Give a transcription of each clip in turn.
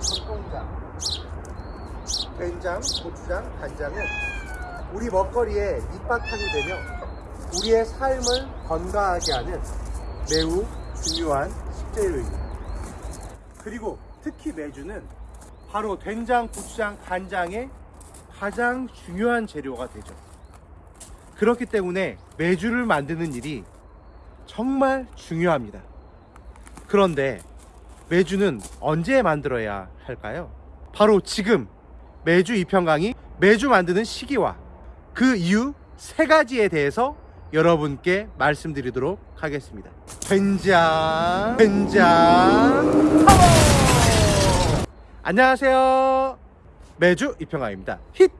전통장 된장, 고추장, 간장은 우리 먹거리에 밑바탕이 되며 우리의 삶을 건강하게 하는 매우 중요한 식재료입니다. 그리고 특히 매주는 바로 된장, 고추장, 간장의 가장 중요한 재료가 되죠. 그렇기 때문에 매주를 만드는 일이 정말 중요합니다. 그런데 매주는 언제 만들어야 할까요? 바로 지금 매주 이평강이 매주 만드는 시기와 그 이유 세 가지에 대해서 여러분께 말씀드리도록 하겠습니다. 된장, 된장, 파워! 안녕하세요. 매주 이평강입니다. 힛!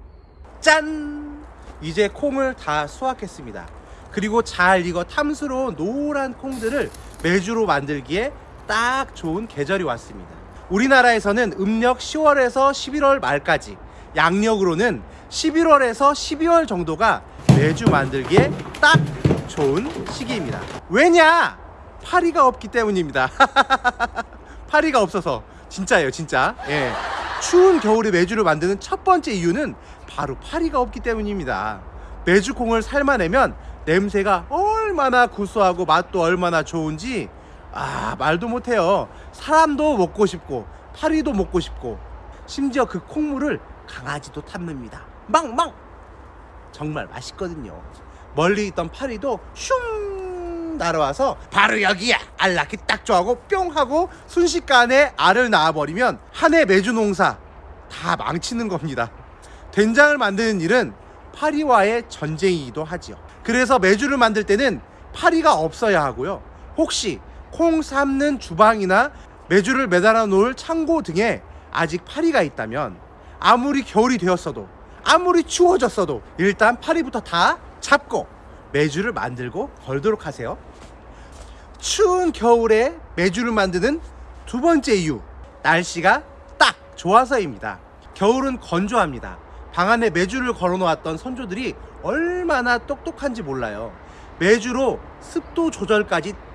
짠! 이제 콩을 다 수확했습니다. 그리고 잘 익어 탐스러운 노란 콩들을 매주로 만들기에 딱 좋은 계절이 왔습니다. 우리나라에서는 음력 10월에서 11월 말까지 양력으로는 11월에서 12월 정도가 매주 만들기에 딱 좋은 시기입니다. 왜냐? 파리가 없기 때문입니다. 파리가 없어서 진짜예요, 진짜. 예. 추운 겨울에 매주를 만드는 첫 번째 이유는 바로 파리가 없기 때문입니다. 매주콩을 삶아내면 냄새가 얼마나 구수하고 맛도 얼마나 좋은지 아 말도 못해요. 사람도 먹고 싶고 파리도 먹고 싶고 심지어 그 콩물을 강아지도 탐냅니다. 망망 정말 맛있거든요. 멀리 있던 파리도 슝 날아와서 바로 여기야 알 낳기 딱 좋아하고 뿅 하고 순식간에 알을 낳아버리면 한 해 매주 농사 다 망치는 겁니다. 된장을 만드는 일은 파리와의 전쟁이기도 하지요. 그래서 매주를 만들 때는 파리가 없어야 하고요. 혹시 콩 삶는 주방이나 매주를 매달아 놓을 창고 등에 아직 파리가 있다면 아무리 겨울이 되었어도 아무리 추워졌어도 일단 파리부터 다 잡고 매주를 만들고 걸도록 하세요. 추운 겨울에 매주를 만드는 두 번째 이유 날씨가 딱 좋아서입니다. 겨울은 건조합니다. 방 안에 매주를 걸어 놓았던 선조들이 얼마나 똑똑한지 몰라요. 매주로 습도 조절까지 딱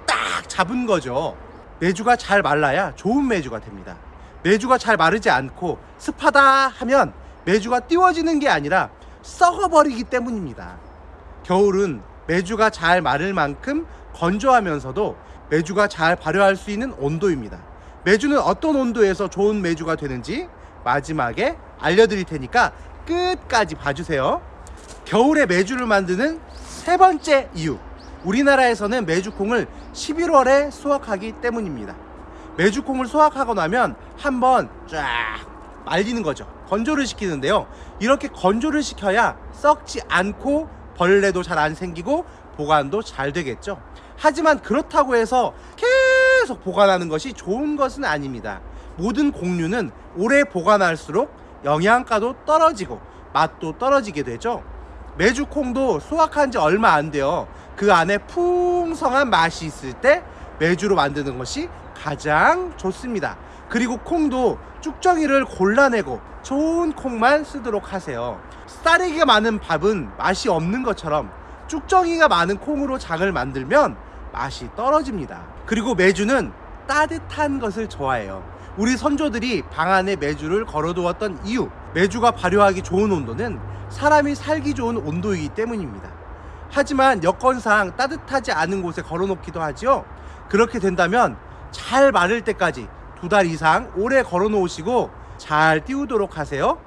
잡은 거죠. 매주가 잘 말라야 좋은 매주가 됩니다. 매주가 잘 마르지 않고 습하다 하면 매주가 띄워지는 게 아니라 썩어버리기 때문입니다. 겨울은 매주가 잘 마를 만큼 건조하면서도 매주가 잘 발효할 수 있는 온도입니다. 매주는 어떤 온도에서 좋은 매주가 되는지 마지막에 알려드릴 테니까 끝까지 봐주세요. 겨울에 매주를 만드는 세 번째 이유. 우리나라에서는 매주콩을 11월에 수확하기 때문입니다. 매주콩을 수확하고 나면 한번 쫙 말리는 거죠. 건조를 시키는데요. 이렇게 건조를 시켜야 썩지 않고 벌레도 잘 안 생기고 보관도 잘 되겠죠. 하지만 그렇다고 해서 계속 보관하는 것이 좋은 것은 아닙니다. 모든 곡류는 오래 보관할수록 영양가도 떨어지고 맛도 떨어지게 되죠. 매주콩도 수확한 지 얼마 안 돼요. 그 안에 풍성한 맛이 있을 때 매주로 만드는 것이 가장 좋습니다. 그리고 콩도 쭉정이를 골라내고 좋은 콩만 쓰도록 하세요. 쌀이가 많은 밥은 맛이 없는 것처럼 쭉정이가 많은 콩으로 장을 만들면 맛이 떨어집니다. 그리고 매주는 따뜻한 것을 좋아해요. 우리 선조들이 방 안에 매주를 걸어두었던 이유 매주가 발효하기 좋은 온도는 사람이 살기 좋은 온도이기 때문입니다. 하지만 여건상 따뜻하지 않은 곳에 걸어놓기도 하죠. 그렇게 된다면 잘 마를 때까지 두 달 이상 오래 걸어 놓으시고 잘 띄우도록 하세요.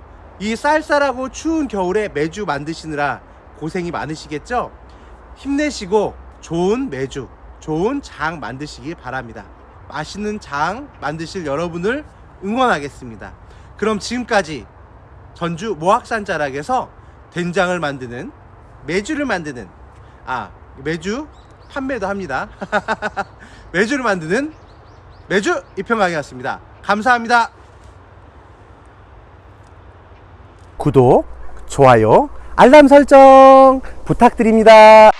이 쌀쌀하고 추운 겨울에 매주 만드시느라 고생이 많으시겠죠? 힘내시고 좋은 매주, 좋은 장 만드시기 바랍니다. 맛있는 장 만드실 여러분을 응원하겠습니다. 그럼 지금까지 전주 모학산 자락에서 된장을 만드는 매주를 만드는 아 매주 판매도 합니다. 매주를 만드는 매주 이평강이었습니다. 감사합니다. 구독, 좋아요, 알람 설정 부탁드립니다.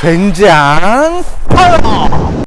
된장 파워!